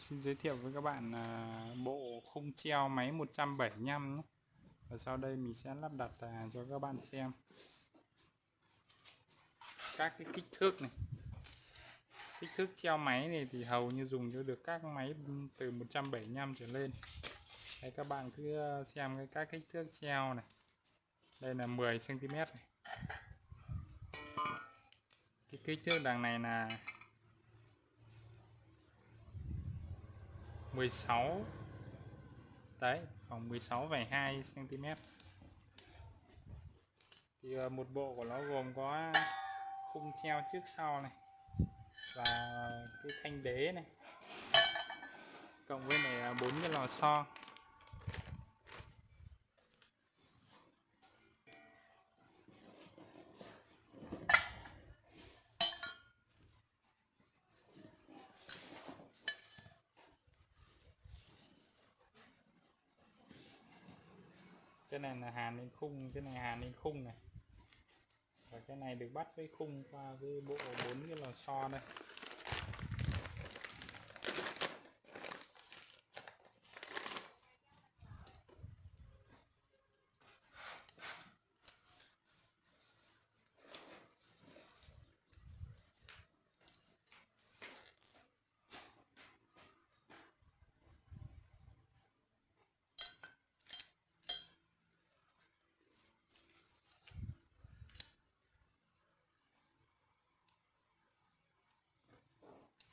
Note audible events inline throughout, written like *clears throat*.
xin giới thiệu với các bạn à, bộ khung treo máy 175 nhé. Và sau đây mình sẽ lắp đặt à, cho các bạn xem các cái kích thước này. Kích thước treo máy này thì hầu như dùng cho được các máy từ 175 trở lên. Đây, các bạn cứ à, xem cái các kích thước treo này. Đây là 10 cm này. Cái kích thước đằng này là 16 đấy, khoảng 16 2 cm thì ờ, một bộ của nó gồm có khung treo trước sau này và cái thanh đế này. Cộng với này bốn cái lò xo. Cái này là hàn lên khung, cái này hàn lên khung này. Và cái này được bắt với khung qua cái bộ bốn cái lò xo đây.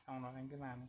Xong rồi anh cứ làm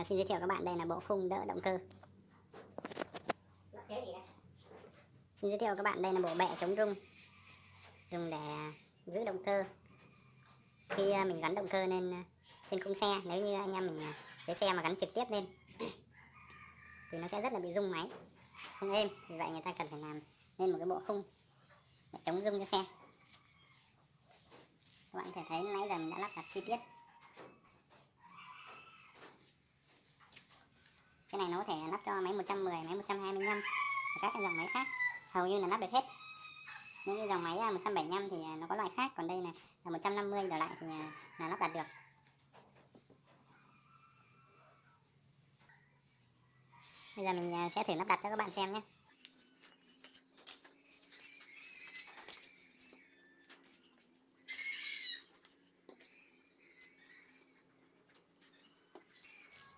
À, xin giới thiệu các bạn đây là bộ khung đỡ động cơ. Xin giới thiệu các bạn đây là bộ bệ chống rung. Dùng để giữ động cơ. Khi ờ, mình gắn động cơ lên ờ, trên khung xe nếu như anh em mình chế xe mà gắn trực tiếp lên *clears throat* thì nó sẽ rất là bị rung máy không êm. Vì vậy người ta cần phải làm nên một cái bộ khung để chống rung cho xe. Các bạn có thể thấy nãy giờ mình đã lắp đặt chi tiết. Cái này nó có thể lắp cho máy 110 máy 125 và các cái dòng máy khác. Hầu như là lắp được hết. Những cái dòng máy à, 175 thì à, nó có loại khác. Còn đây này, là 150 trở lại thì à, là lắp đặt được. Bây giờ mình sẽ thử lắp đặt cho các bạn xem nhé.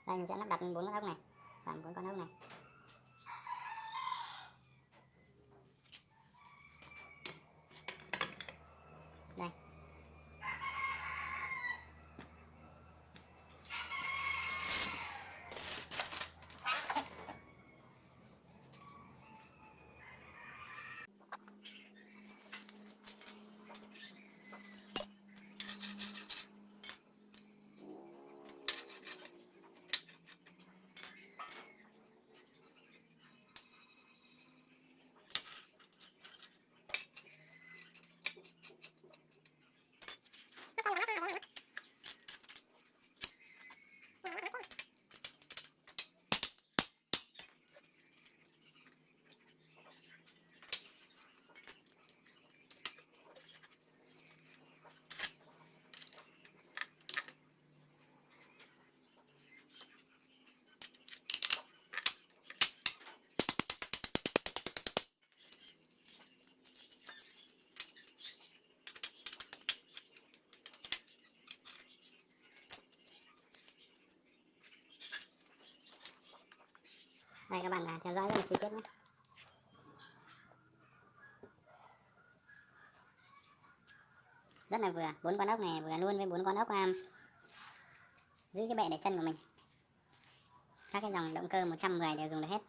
Đây, mình sẽ lắp đặt bốn cái ốc này phần của con ốc này. Đây các bạn à, theo dõi rất là chi tiết nhé. Rất là vừa bốn con ốc này vừa luôn với bốn con ốc um, giữ cái bệ để chân của mình. Các cái dòng động cơ 110 đều dùng được hết.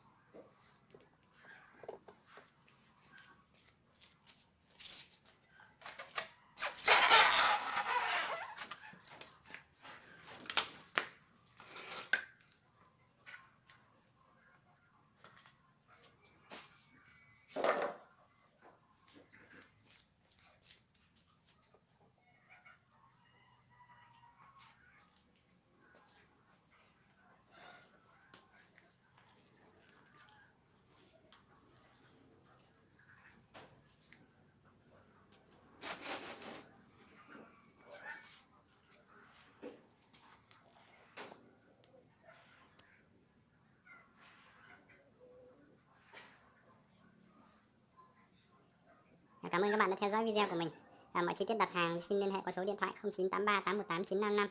Cảm ơn các bạn đã theo dõi video của mình. À, mọi chi tiết đặt hàng xin liên hệ qua số điện thoại 0983 818 955.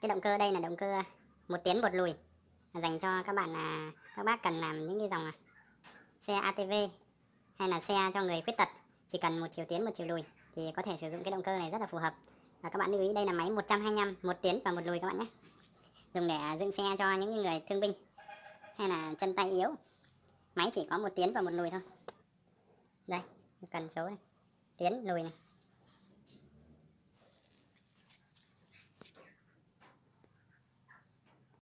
Cái động cơ đây là động cơ một tiến một lùi dành cho các bạn là các bác cần làm những cái dòng à, xe ATV hay là xe cho người khuyết tật chỉ cần một chiều tiến một chiều lùi thì có thể sử dụng cái động cơ này rất là phù hợp. Và các bạn lưu ý đây là máy 125 một tiến và một lùi các bạn nhé. Dùng để dựng xe cho những người thương binh hay là chân tay yếu. Máy chỉ có một tiến và một lùi thôi đây cần số này. Tiến lùi này.